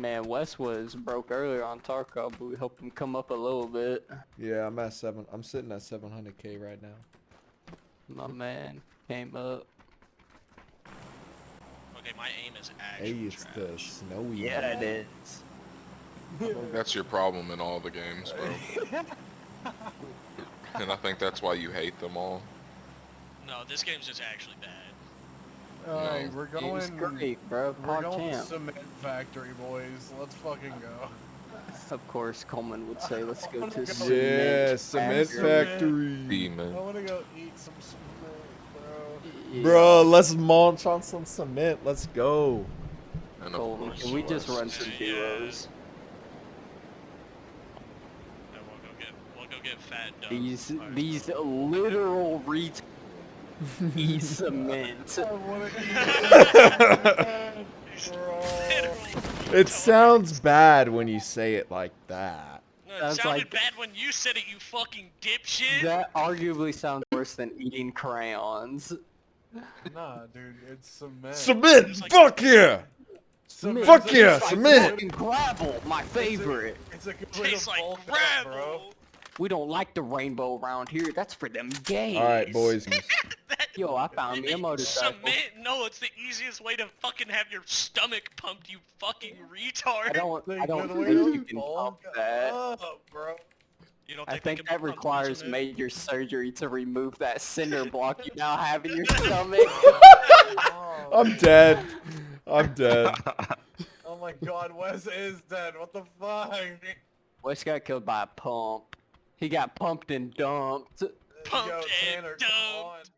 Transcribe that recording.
Man, Wes was broke earlier on Tarkov, but we helped him come up a little bit. Yeah, I'm at seven. I'm sitting at 700k right now. My man came up. Okay, my aim is actually. Hey, actually it's the snowy. Yeah, one. it is. That's your problem in all the games, bro. and I think that's why you hate them all. No, this game's just actually bad. Alright, No. we're Game's going. great, bro. We're going to champ. cement factory, boys. Let's fucking go. Of course, Coleman would say, "Let's go to Yeah, cement." Yeah, cement factory." factory. Demon. I want to go eat some cement, bro. Yeah. Bro, let's munch on some cement. Let's go. And Coleman, can we just run some Yeah. duos? And we'll go get we'll go get fat Doug. These these uh, literal ret eat cement. I want to eat cement, bro. It sounds bad when you say it like that. No, it sounded like- bad when you said it, you fucking dipshit. That arguably sounds worse than eating crayons. Nah, dude, it's cement. Cement, It's like- fuck yeah! Cement- Fuck it's a- yeah, it's a cement! Fucking gravel, my it's a- favorite. It's a good Tastes like bulk up, bro. Gravel. We don't like the rainbow around here. That's for them gays. Alright, boys. That- Yo, I found me a motorcycle. Cement? No, it's the easiest way to fucking have your stomach pumped, you fucking retard. I don't. It's a I don't think you can pump that. up, bro. You don't I think can that requires cement? major surgery to remove that cinder block you now have in your stomach. Oh, I'm dead. I'm dead. oh my god, Wes is dead. What the fuck? Wes got killed by a pump. He got pumped and dumped. Pumped Yo, and Tanner, come on. dumped.